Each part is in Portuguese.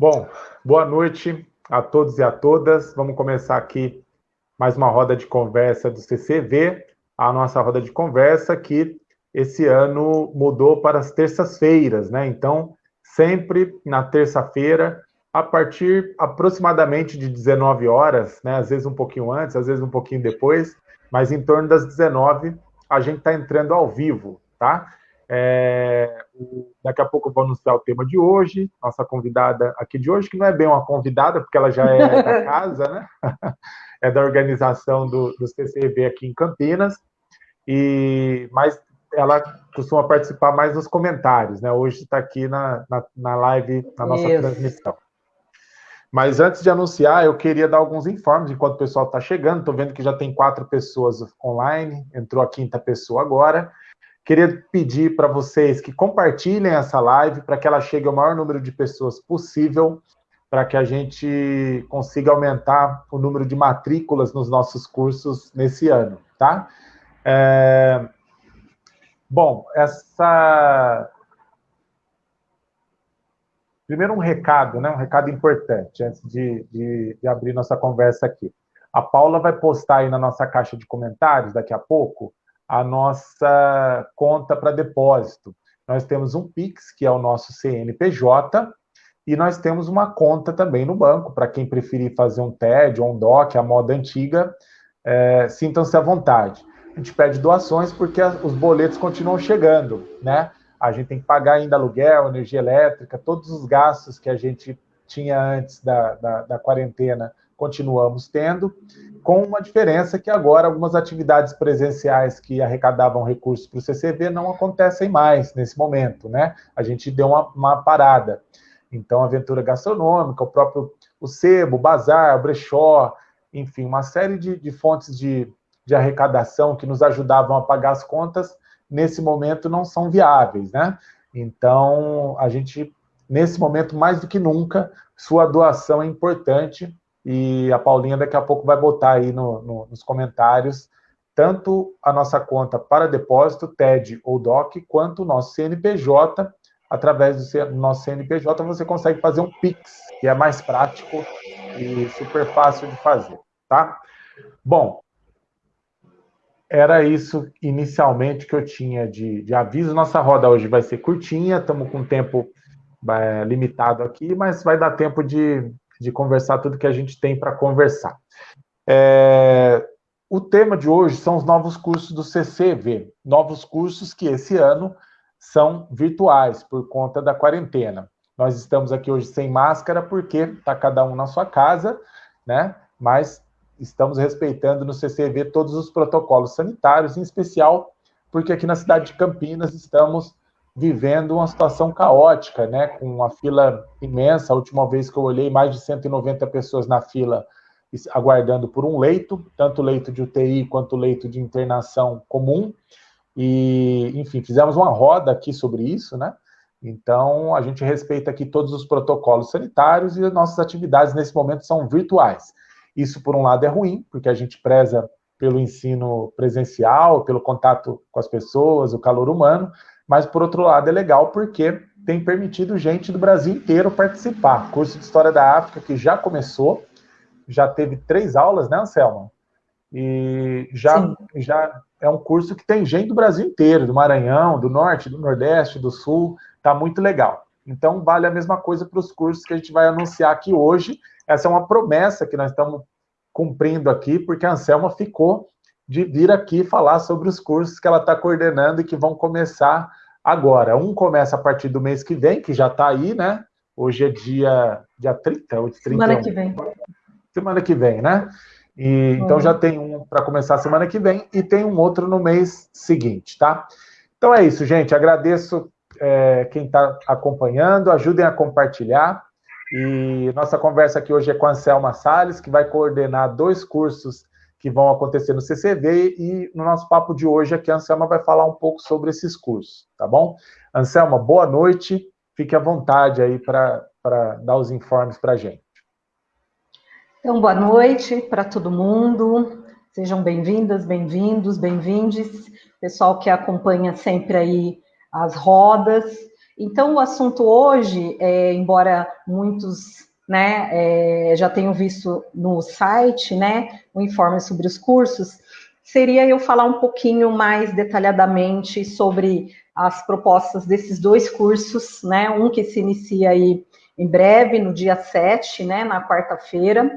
Bom, boa noite a todos e a todas. Vamos começar aqui mais uma roda de conversa do CCV, a nossa roda de conversa que esse ano mudou para as terças-feiras, né? Então, sempre na terça-feira, a partir aproximadamente de 19 horas, né? Às vezes um pouquinho antes, às vezes um pouquinho depois, mas em torno das 19, a gente está entrando ao vivo, tá? É, daqui a pouco eu vou anunciar o tema de hoje, nossa convidada aqui de hoje, que não é bem uma convidada, porque ela já é da casa, né? é da organização do, do CCV aqui em Campinas, e mas ela costuma participar mais nos comentários, né? Hoje está aqui na, na, na, live, na nossa Isso. transmissão. Mas antes de anunciar, eu queria dar alguns informes enquanto o pessoal está chegando. Estou vendo que já tem quatro pessoas online, entrou a quinta pessoa agora. Queria pedir para vocês que compartilhem essa live para que ela chegue ao maior número de pessoas possível, para que a gente consiga aumentar o número de matrículas nos nossos cursos nesse ano, tá? É... Bom, essa... Primeiro um recado, né? Um recado importante, antes de, de, de abrir nossa conversa aqui. A Paula vai postar aí na nossa caixa de comentários daqui a pouco a nossa conta para depósito. Nós temos um Pix, que é o nosso CNPJ, e nós temos uma conta também no banco, para quem preferir fazer um TED ou um DOC, a moda antiga, é, sintam-se à vontade. A gente pede doações porque os boletos continuam chegando, né? A gente tem que pagar ainda aluguel, energia elétrica, todos os gastos que a gente tinha antes da, da, da quarentena, continuamos tendo com uma diferença que agora algumas atividades presenciais que arrecadavam recursos para o CCV não acontecem mais nesse momento, né? A gente deu uma, uma parada. Então, a aventura gastronômica, o próprio o sebo, o bazar, o brechó, enfim, uma série de, de fontes de, de arrecadação que nos ajudavam a pagar as contas, nesse momento não são viáveis, né? Então, a gente, nesse momento, mais do que nunca, sua doação é importante e a Paulinha daqui a pouco vai botar aí no, no, nos comentários tanto a nossa conta para depósito, TED ou DOC, quanto o nosso CNPJ. Através do nosso CNPJ você consegue fazer um PIX, que é mais prático e super fácil de fazer, tá? Bom, era isso inicialmente que eu tinha de, de aviso. Nossa roda hoje vai ser curtinha, estamos com tempo é, limitado aqui, mas vai dar tempo de de conversar tudo que a gente tem para conversar. É, o tema de hoje são os novos cursos do CCV, novos cursos que esse ano são virtuais por conta da quarentena. Nós estamos aqui hoje sem máscara porque está cada um na sua casa, né? Mas estamos respeitando no CCV todos os protocolos sanitários, em especial porque aqui na cidade de Campinas estamos vivendo uma situação caótica, né, com uma fila imensa. A última vez que eu olhei, mais de 190 pessoas na fila aguardando por um leito, tanto leito de UTI quanto leito de internação comum. E, enfim, fizemos uma roda aqui sobre isso, né? Então, a gente respeita aqui todos os protocolos sanitários e as nossas atividades nesse momento são virtuais. Isso, por um lado, é ruim, porque a gente preza pelo ensino presencial, pelo contato com as pessoas, o calor humano, mas por outro lado é legal porque tem permitido gente do Brasil inteiro participar. Curso de História da África que já começou, já teve três aulas, né, Anselma? E já, já é um curso que tem gente do Brasil inteiro, do Maranhão, do Norte, do Nordeste, do Sul, tá muito legal. Então, vale a mesma coisa para os cursos que a gente vai anunciar aqui hoje. Essa é uma promessa que nós estamos cumprindo aqui, porque a Anselma ficou de vir aqui falar sobre os cursos que ela está coordenando e que vão começar agora. Um começa a partir do mês que vem, que já está aí, né? Hoje é dia, dia 30, ou 30. Semana que vem. Semana que vem, né? E, então já tem um para começar semana que vem e tem um outro no mês seguinte, tá? Então é isso, gente. Agradeço é, quem está acompanhando, ajudem a compartilhar. E nossa conversa aqui hoje é com a Anselma Salles, que vai coordenar dois cursos que vão acontecer no CCV e no nosso papo de hoje aqui a Anselma vai falar um pouco sobre esses cursos, tá bom? Anselma, boa noite, fique à vontade aí para dar os informes para a gente. Então, boa noite para todo mundo, sejam bem-vindas, bem-vindos, bem-vindes, pessoal que acompanha sempre aí as rodas, Então, o assunto hoje, é, embora muitos né, é, já tenham visto no site, né, o informe sobre os cursos, seria eu falar um pouquinho mais detalhadamente sobre as propostas desses dois cursos, né, um que se inicia aí em breve, no dia 7, né, na quarta-feira,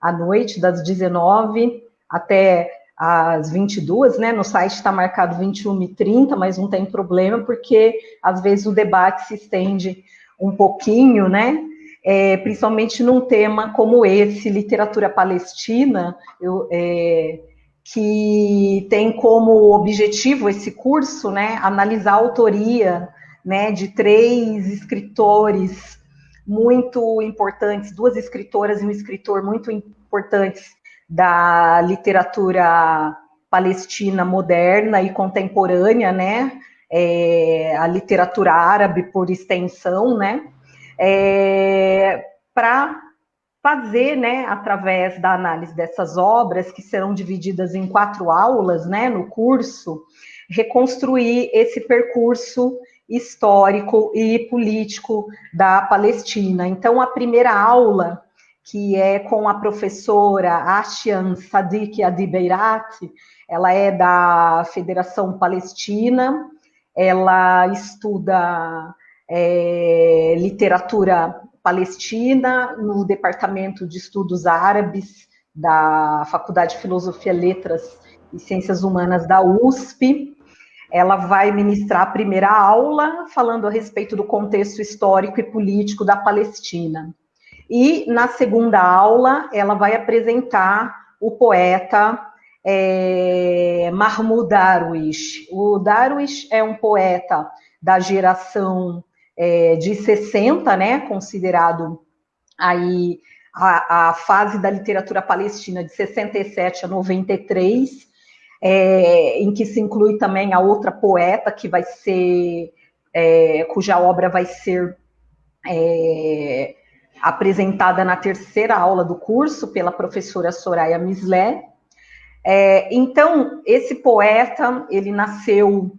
à noite, das 19 até às 22, né? No site está marcado 21 e 30, mas não tem problema, porque às vezes o debate se estende um pouquinho, né? É, principalmente num tema como esse, literatura palestina, eu, é, que tem como objetivo esse curso, né, analisar a autoria, né, de três escritores muito importantes, duas escritoras e um escritor muito importantes da literatura palestina moderna e contemporânea, né? É, a literatura árabe por extensão, né? É, para fazer, né, através da análise dessas obras, que serão divididas em quatro aulas, né, no curso, reconstruir esse percurso histórico e político da Palestina. Então, a primeira aula que é com a professora Ashian Sadiq Adibeirat, ela é da Federação Palestina, ela estuda é, literatura palestina no Departamento de Estudos Árabes da Faculdade de Filosofia, Letras e Ciências Humanas da USP. Ela vai ministrar a primeira aula falando a respeito do contexto histórico e político da Palestina. E na segunda aula, ela vai apresentar o poeta é, Mahmoud Darwish. O Darwish é um poeta da geração é, de 60, né, considerado aí a, a, fase da literatura palestina de 67 a 93, é, em que se inclui também a outra poeta que vai ser, é, cuja obra vai ser é, apresentada na terceira aula do curso pela professora Soraya Mislé. Então, esse poeta, ele nasceu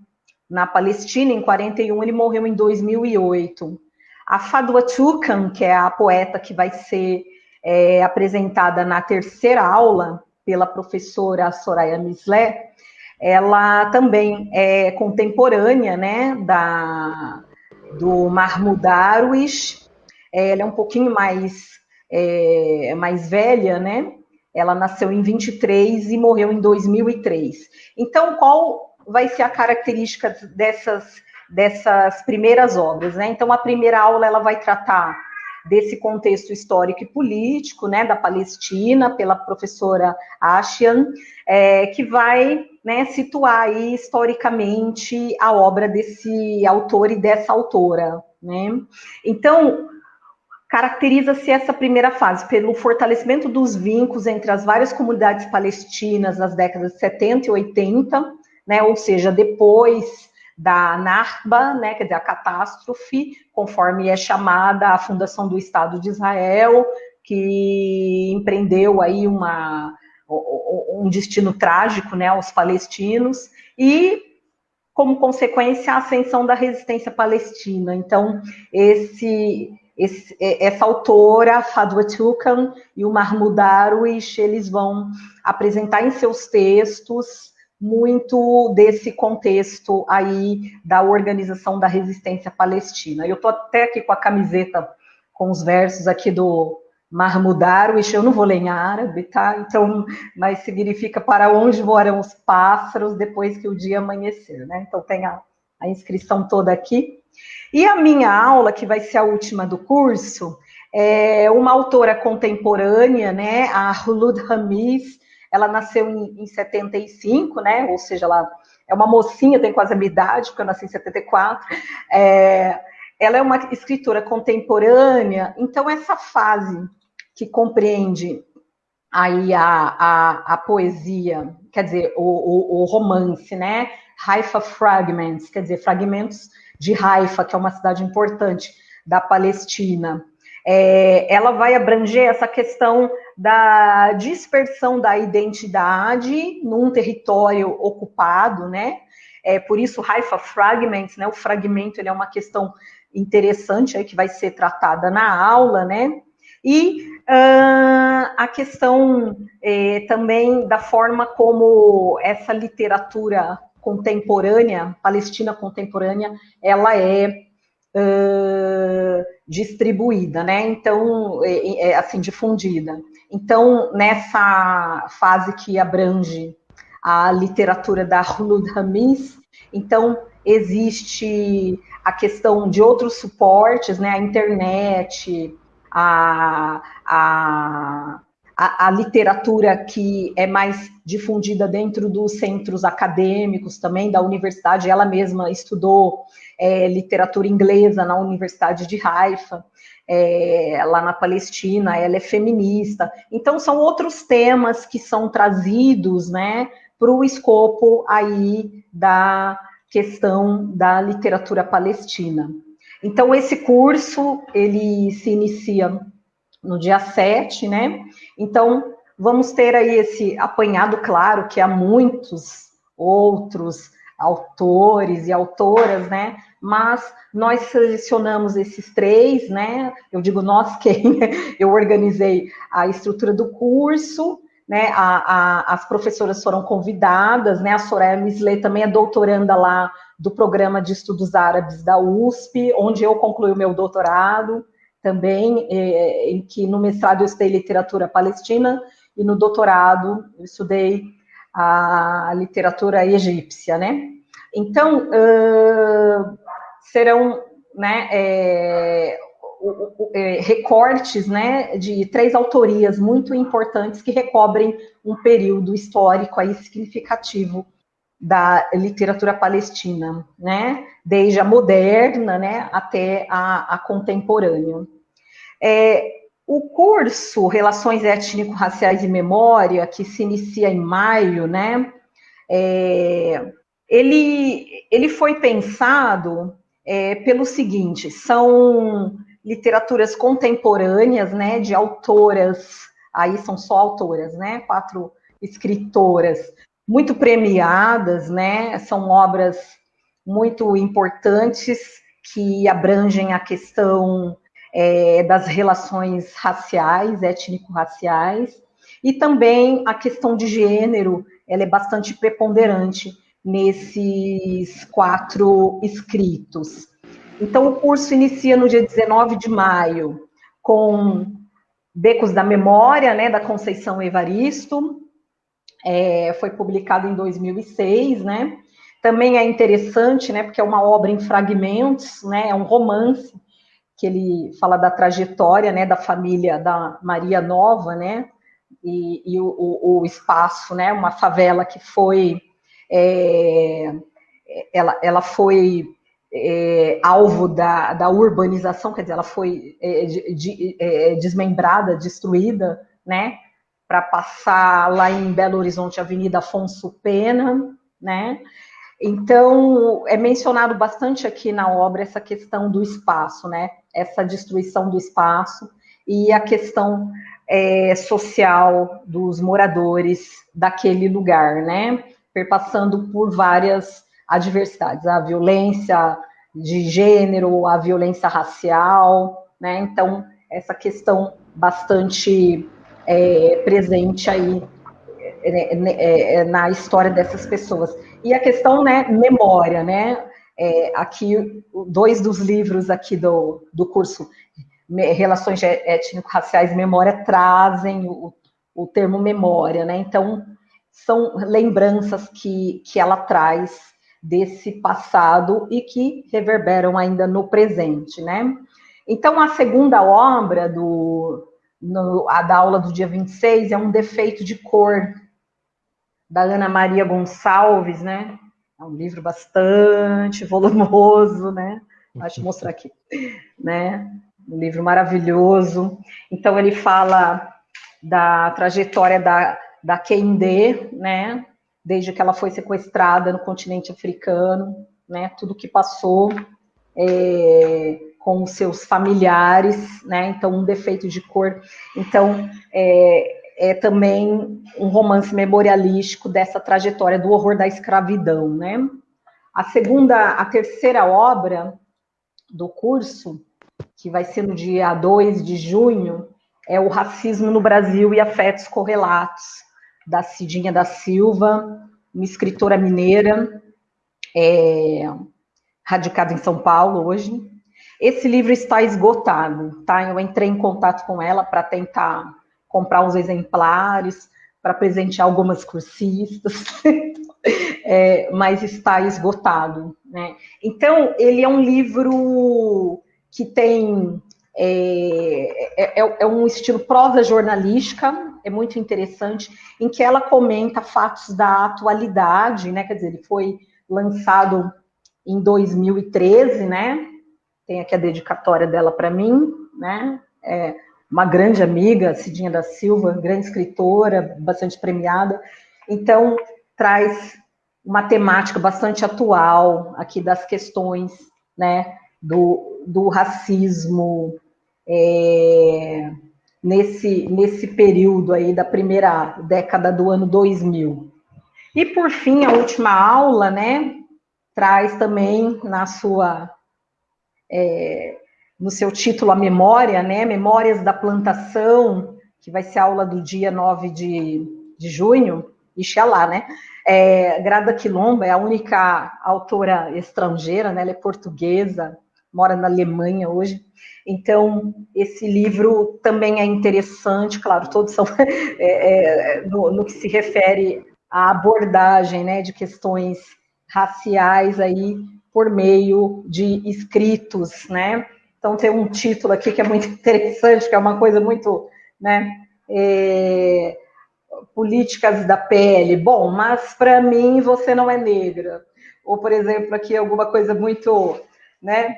na Palestina em 41, ele morreu em 2008. A Fadwa Tukan, que é a poeta que vai ser é, apresentada na terceira aula pela professora Soraya Mislé, ela também é contemporânea, né, da, do Mahmoud Darwish, é, ela é um pouquinho mais, é, mais velha, né? Ela nasceu em 23 e morreu em 2003. Então, qual vai ser a característica dessas, dessas primeiras obras? Né? Então, a primeira aula ela vai tratar desse contexto histórico e político, né, da Palestina, pela professora Ashian, é, que vai né, situar aí historicamente a obra desse autor e dessa autora. Né? Então, Caracteriza-se essa primeira fase pelo fortalecimento dos vínculos entre as várias comunidades palestinas nas décadas de 70 e 80, né, ou seja, depois da Narba, né, quer dizer, a catástrofe, conforme é chamada a fundação do Estado de Israel, que empreendeu aí uma, um destino trágico né, aos palestinos, e, como consequência, a ascensão da resistência palestina. Então, esse esse, essa autora, Fadwa Tukan, e o Mahmoud Darwish, eles vão apresentar em seus textos muito desse contexto aí da organização da resistência palestina. Eu estou até aqui com a camiseta com os versos aqui do Mahmoud Darwish, eu não vou ler em árabe, tá? Então, mas significa para onde voarão os pássaros depois que o dia amanhecer, né? Então tem a, a inscrição toda aqui. E a minha aula, que vai ser a última do curso, é uma autora contemporânea, né, a Hulud Ramiz, ela nasceu em, em 75, né, ou seja, ela é uma mocinha, tem quase a minha idade, porque eu nasci em 74, é, ela é uma escritora contemporânea, então essa fase que compreende aí a, a, a poesia, quer dizer, o, o, o romance, né, Haifa Fragments, quer dizer, fragmentos de Haifa, que é uma cidade importante da Palestina, é, ela vai abranger essa questão da dispersão da identidade num território ocupado, né? É, por isso, Haifa Fragments, né? O fragmento ele é uma questão interessante aí que vai ser tratada na aula, né? E uh, a questão eh, também da forma como essa literatura contemporânea, palestina contemporânea, ela é uh, distribuída, né? Então, é, é, assim, difundida. Então, nessa fase que abrange a literatura da Hulud Hamis, então existe a questão de outros suportes, né? A internet, a, a, a, literatura que é mais difundida dentro dos centros acadêmicos também, da universidade, ela mesma estudou é, literatura inglesa na Universidade de Haifa, é, lá na Palestina, ela é feminista. Então, são outros temas que são trazidos, né, para o escopo aí da questão da literatura palestina. Então, esse curso, ele se inicia no dia 7, né? Então, vamos ter aí esse apanhado, claro, que há muitos outros autores e autoras, né? Mas nós selecionamos esses três, né? Eu digo nós quem eu organizei a estrutura do curso, né? A, a, as professoras foram convidadas, né? A Soraya Misley também é doutoranda lá do programa de estudos árabes da USP, onde eu concluí o meu doutorado também, é, em que no mestrado eu estudei literatura palestina e no doutorado eu estudei a literatura egípcia, né? Então, serão né, é, é, recortes né, de três autorias muito importantes que recobrem um período histórico aí significativo da literatura palestina, né? Desde a moderna, né, até a, a contemporânea. É, o curso Relações Étnico-Raciais e Memória, que se inicia em maio, né, é, ele, ele foi pensado é, pelo seguinte, são literaturas contemporâneas, né, de autoras, aí são só autoras, né, quatro escritoras muito premiadas, né? São obras muito importantes que abrangem a questão é, das relações raciais, étnico-raciais, e também a questão de gênero, ela é bastante preponderante nesses quatro escritos. Então, o curso inicia no dia 19 de maio, com Becos da Memória, né, da Conceição Evaristo, é, foi publicado em 2006, né? Também é interessante, né, porque é uma obra em fragmentos, né, é um romance que ele fala da trajetória, né, da família da Maria Nova, né, e, e o, o, o, espaço, né, uma favela que foi, é, ela, ela foi é, alvo da, da urbanização, quer dizer, ela foi é, de, é, desmembrada, destruída, né, para passar lá em Belo Horizonte, Avenida Afonso Pena, né? Então, é mencionado bastante aqui na obra essa questão do espaço, né? Essa destruição do espaço e a questão é, social dos moradores daquele lugar, né? Perpassando por várias adversidades, a violência de gênero, a violência racial, né? Então, essa questão bastante é, presente aí é, é, é, na história dessas pessoas. E a questão, né, memória, né? É, aqui, dois dos livros aqui do, do curso Relações Étnico-Raciais e Memória trazem o, o termo memória, né? Então, são lembranças que, que ela traz desse passado e que reverberam ainda no presente, né? Então, a segunda obra do, no, a da aula do dia 26 é um defeito de cor da Ana Maria Gonçalves, né? É um livro bastante volumoso, né? Deixa eu mostrar aqui, né? Um livro maravilhoso. Então ele fala da trajetória da, da Kende, né? Desde que ela foi sequestrada no continente africano, né? Tudo que passou. É, com os seus familiares, né? Então, um defeito de cor. Então, é, é também um romance memorialístico dessa trajetória do horror da escravidão, né? A segunda, a terceira obra do curso, que vai ser no dia 2 de junho, é o Racismo no Brasil e Afetos Correlatos, da Cidinha da Silva, uma escritora mineira, é, radicada em São Paulo hoje. Esse livro está esgotado, tá? Eu entrei em contato com ela para tentar comprar uns exemplares, para presentear algumas cursistas, é, mas está esgotado. Né? Então, ele é um livro que tem. É, é, é, um estilo prosa jornalística, é muito interessante, em que ela comenta fatos da atualidade, né? Quer dizer, ele foi lançado em 2013, né? Tem aqui a dedicatória dela para mim, né? É, uma grande amiga, Cidinha da Silva, grande escritora, bastante premiada. Então, traz uma temática bastante atual aqui das questões né, do, do racismo é, nesse, nesse período aí da primeira década do ano 2000. E, por fim, a última aula, né, traz também na sua é, no seu título a memória, né? Memórias da plantação, que vai ser a aula do dia 9 de, de junho, Ixalá, né? É, Grada Quilomba é a única autora estrangeira, né? Ela é portuguesa, mora na Alemanha hoje. Então, esse livro também é interessante, claro, todos são é, é, no, no, que se refere à abordagem né, de questões raciais aí por meio de escritos, né? Então, tem um título aqui que é muito interessante, que é uma coisa muito, né? É, políticas da pele. Bom, mas para mim você não é negra. Ou, por exemplo, aqui alguma coisa muito, né?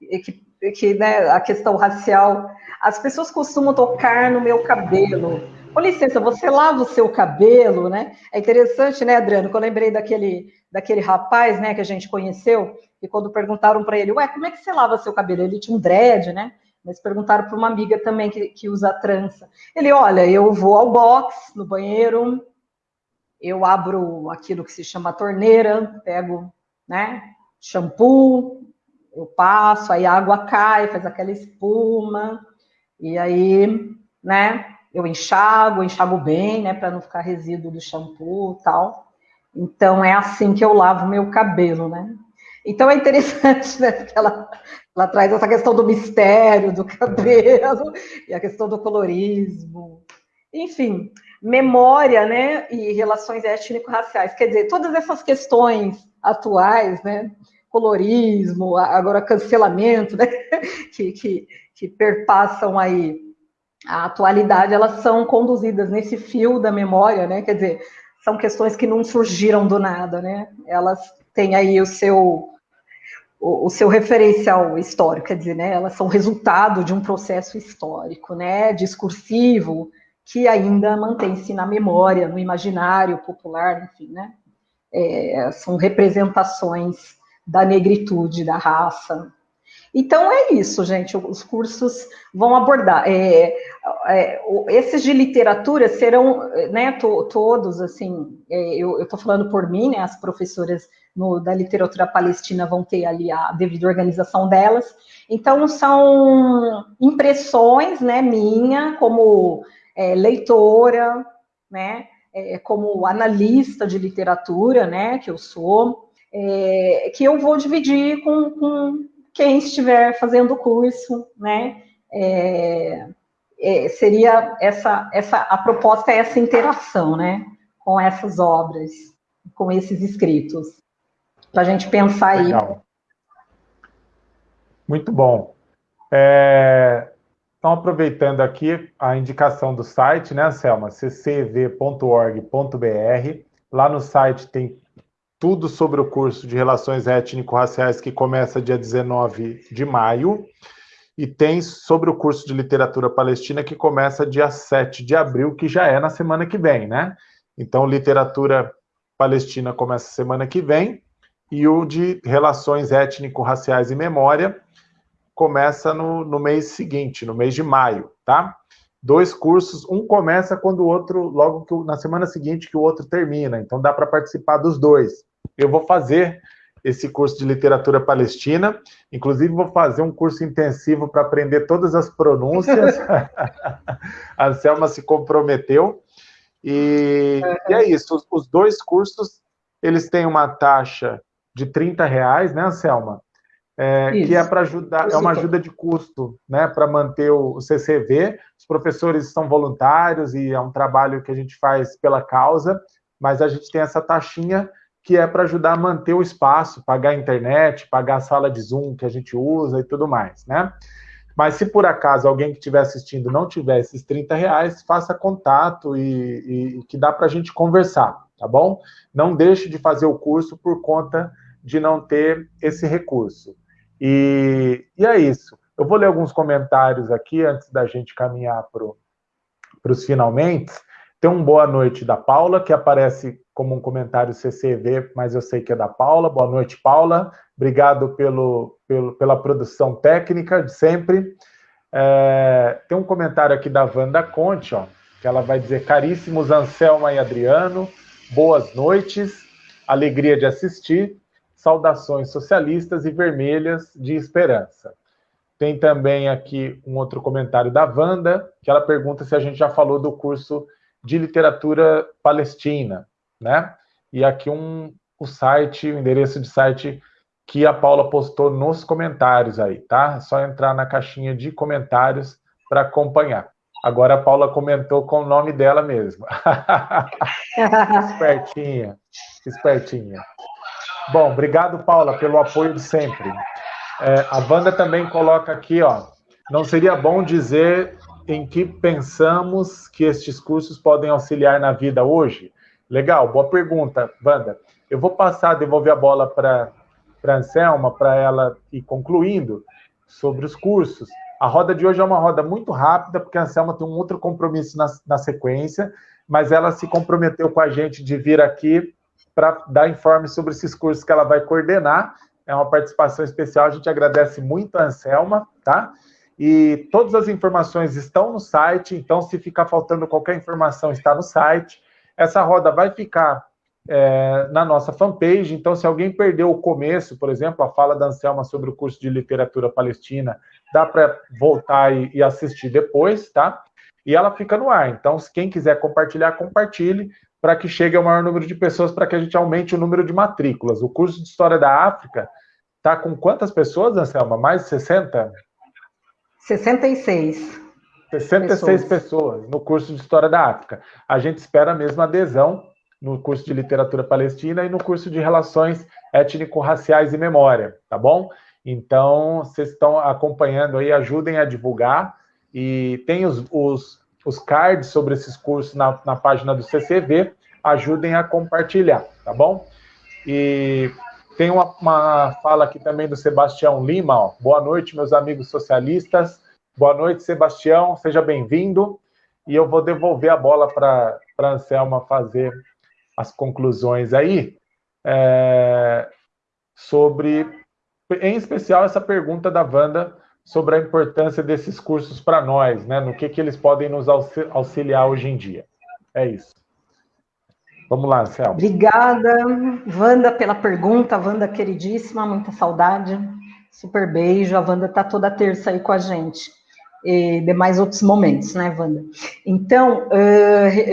Que, que né, a questão racial. As pessoas costumam tocar no meu cabelo. Com licença, você lava o seu cabelo, né? É interessante, né, Adriano? Que eu lembrei daquele, daquele rapaz, né, que a gente conheceu, e quando perguntaram para ele, ué, como é que você lava seu cabelo? Ele tinha um dread, né? Mas perguntaram para uma amiga também que, que usa trança. Ele, olha, eu vou ao box, no banheiro, eu abro aquilo que se chama torneira, pego, né, shampoo, eu passo, aí a água cai, faz aquela espuma, e aí, né, eu enxago, enxago bem, né, para não ficar resíduo do shampoo e tal. Então, é assim que eu lavo meu cabelo, né? Então é interessante, né? Porque ela, ela traz essa questão do mistério do cabelo e a questão do colorismo. Enfim, memória, né? E relações étnico-raciais. Quer dizer, todas essas questões atuais, né? Colorismo, agora cancelamento, né? Que, que, que perpassam aí a atualidade, elas são conduzidas nesse fio da memória, né? Quer dizer, são questões que não surgiram do nada, né? Elas têm aí o seu o, seu referencial histórico, quer dizer, né, elas são resultado de um processo histórico, né, discursivo, que ainda mantém-se na memória, no imaginário popular, enfim, né, é, são representações da negritude, da raça. Então é isso, gente. Os cursos vão abordar. É, é, esses de literatura serão, né, to, todos assim. É, eu estou falando por mim, né? As professoras no, da literatura palestina vão ter ali a devida organização delas. Então, são impressões, né, minha, como é, leitora, né, é, como analista de literatura, né, que eu sou, é, que eu vou dividir com, com, quem estiver fazendo o curso, né, é, é, seria essa, essa, a proposta é essa interação, né, com essas obras, com esses escritos para a gente pensar Legal. aí. Muito bom. É, então, aproveitando aqui a indicação do site, né, Selma? ccv.org.br. Lá no site tem tudo sobre o curso de Relações Étnico-Raciais que começa dia 19 de maio. E tem sobre o curso de Literatura Palestina que começa dia 7 de abril, que já é na semana que vem, né? Então, Literatura Palestina começa semana que vem e o de Relações Étnico-Raciais e Memória começa no, no mês seguinte, no mês de maio, tá? Dois cursos, um começa quando o outro, logo que na semana seguinte que o outro termina, então dá para participar dos dois. Eu vou fazer esse curso de literatura palestina. Inclusive, vou fazer um curso intensivo para aprender todas as pronúncias. a Selma se comprometeu. E, e é isso, os, os, dois cursos, eles têm uma taxa de 30 reais, né, Selma? É, que é para ajudar, é uma ajuda de custo, né, para manter o, o CCV. Os professores são voluntários e é um trabalho que a gente faz pela causa, mas a gente tem essa taxinha que é para ajudar a manter o espaço, pagar a internet, pagar a sala de Zoom que a gente usa e tudo mais, né? Mas se por acaso alguém que estiver assistindo não tiver esses 30 reais, faça contato e, e que dá para a gente conversar, tá bom? Não deixe de fazer o curso por conta de não ter esse recurso. E, e é isso. Eu vou ler alguns comentários aqui antes da gente caminhar para os finalmente. Tem um boa noite da Paula, que aparece como um comentário CCV, mas eu sei que é da Paula. Boa noite, Paula. Obrigado pelo, pelo pela produção técnica de sempre. É, tem um comentário aqui da Wanda Conte, ó, que ela vai dizer: Caríssimos Anselma e Adriano, boas noites, alegria de assistir, saudações socialistas e vermelhas de esperança. Tem também aqui um outro comentário da Wanda, que ela pergunta se a gente já falou do curso de literatura palestina, né? E aqui um, o site, o endereço de site que a Paula postou nos comentários aí, tá? É só entrar na caixinha de comentários para acompanhar. Agora a Paula comentou com o nome dela mesmo. espertinha, espertinha. Bom, obrigado, Paula, pelo apoio de sempre. É, a Wanda também coloca aqui, ó. Não seria bom dizer em que pensamos que estes cursos podem auxiliar na vida hoje? Legal, boa pergunta, Wanda. Eu vou passar, devolver a bola para a Anselma, para ela ir concluindo sobre os cursos. A roda de hoje é uma roda muito rápida, porque a Anselma tem um outro compromisso na, na sequência, mas ela se comprometeu com a gente de vir aqui para dar informe sobre esses cursos que ela vai coordenar. É uma participação especial, a gente agradece muito a Anselma, tá? E todas as informações estão no site, então se ficar faltando qualquer informação, está no site. Essa roda vai ficar é, na nossa fanpage, então se alguém perdeu o começo, por exemplo, a fala da Anselma sobre o curso de literatura palestina, dá para voltar e, e, assistir depois, tá? E ela fica no ar, então quem quiser compartilhar, compartilhe, para que chegue ao maior número de pessoas, para que a gente aumente o número de matrículas. O curso de História da África está com quantas pessoas, Anselma? Mais de 60? 66. 66 pessoas. pessoas no curso de História da África. A gente espera a mesma adesão no curso de Literatura Palestina e no curso de Relações Étnico-Raciais e Memória, tá bom? Então, vocês estão acompanhando aí, ajudem a divulgar. E tem os, os, os cards sobre esses cursos na, na página do CCV, ajudem a compartilhar, tá bom? E tem uma, uma fala aqui também do Sebastião Lima, ó. Boa noite, meus amigos socialistas. Boa noite, Sebastião, seja bem-vindo. E eu vou devolver a bola para a Anselma fazer as conclusões aí é, sobre, em especial, essa pergunta da Wanda sobre a importância desses cursos para nós, né? No que, que eles podem nos auxiliar hoje em dia. É isso. Vamos lá, Anselma. Obrigada, Wanda, pela pergunta. Wanda, queridíssima, muita saudade. Super beijo. A Wanda está toda terça aí com a gente e demais outros momentos, né, Wanda? Então,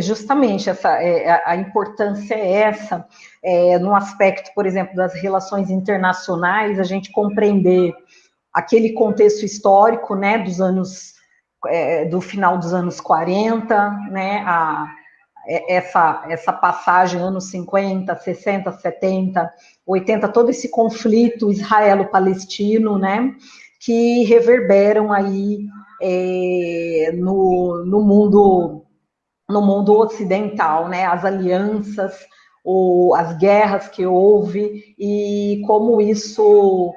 justamente essa, é, a importância é essa, é, no aspecto, por exemplo, das relações internacionais, a gente compreender aquele contexto histórico, né, dos anos, é, do final dos anos 40, né, a, essa, essa passagem anos 50, 60, 70, 80, todo esse conflito israelo-palestino, né, que reverberam aí é, no, no mundo no mundo ocidental, né? As alianças, ou as guerras que houve e como isso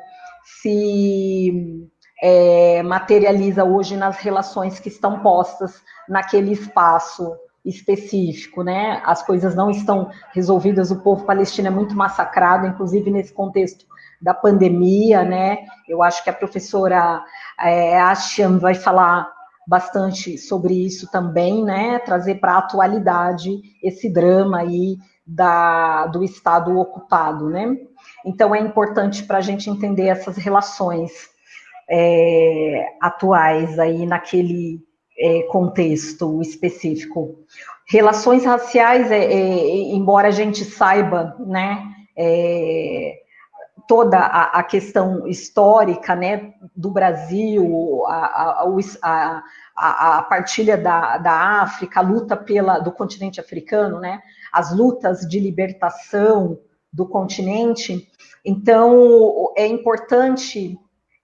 se é, materializa hoje nas relações que estão postas naquele espaço específico, né? As coisas não estão resolvidas, o povo palestino é muito massacrado, inclusive nesse contexto da pandemia, né? Eu acho que a professora é, vai falar bastante sobre isso também, né? Trazer para a atualidade esse drama aí da, do Estado ocupado, né? Então, é importante para a gente entender essas relações é, atuais aí naquele é, contexto específico. Relações raciais, é, é embora a gente saiba, né, é, toda a, a, questão histórica, né, do Brasil, a, a, a, partilha da, da África, a luta pela, do continente africano, né, as lutas de libertação do continente. Então, é importante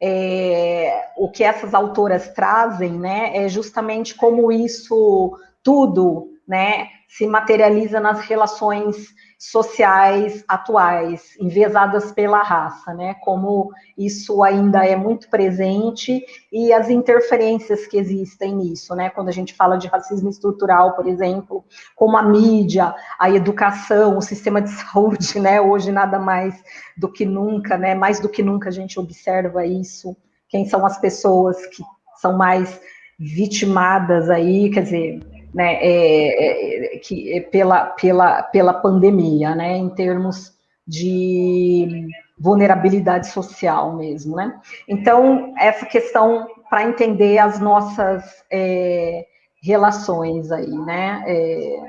é, o que essas autoras trazem, né, é justamente como isso tudo, né, se materializa nas relações sociais atuais, enviesadas pela raça, né? Como isso ainda é muito presente e as interferências que existem nisso, né? Quando a gente fala de racismo estrutural, por exemplo, como a mídia, a educação, o sistema de saúde, né? Hoje nada mais do que nunca, né? Mais do que nunca a gente observa isso. Quem são as pessoas que são mais vitimadas aí, quer dizer, né, é, é, que, é pela, pela, pela pandemia, né, em termos de vulnerabilidade social mesmo, né? Então, essa questão para entender as nossas é, relações aí, né, é,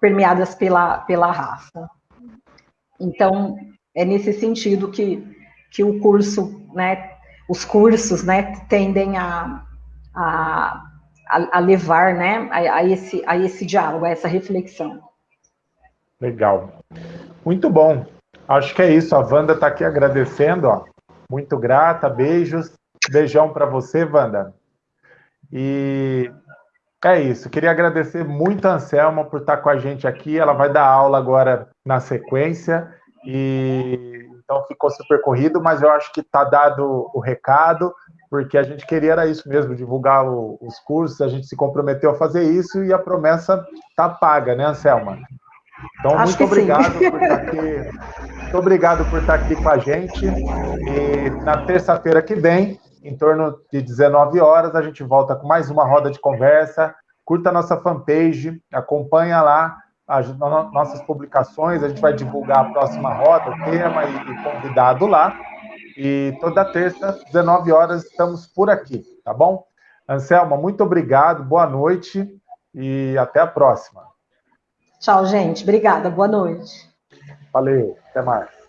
permeadas pela, pela raça. Então, é nesse sentido que, que o curso, né, os cursos, né, tendem a, a a, levar né, a, a, esse, a esse diálogo, a essa reflexão. Legal. Muito bom. Acho que é isso. A Wanda está aqui agradecendo. Ó. Muito grata, beijos. Beijão para você, Wanda. E é isso. Queria agradecer muito a Anselma por estar com a gente aqui. Ela vai dar aula agora na sequência. E então ficou super corrido, mas eu acho que está dado o recado porque a gente queria era isso mesmo, divulgar o, os cursos, a gente se comprometeu a fazer isso e a promessa está paga, né, Anselma? Então, Acho muito obrigado sim. por estar aqui. Muito obrigado por estar aqui com a gente. E na terça-feira que vem, em torno de 19 horas, a gente volta com mais uma roda de conversa. Curta a nossa fanpage, acompanha lá as nossas publicações, a gente vai divulgar a próxima roda, o tema e, e convidado lá. E toda terça, 19 horas, estamos por aqui, tá bom? Anselma, muito obrigado, boa noite e até a próxima. Tchau, gente. Obrigada, boa noite. Valeu, até mais.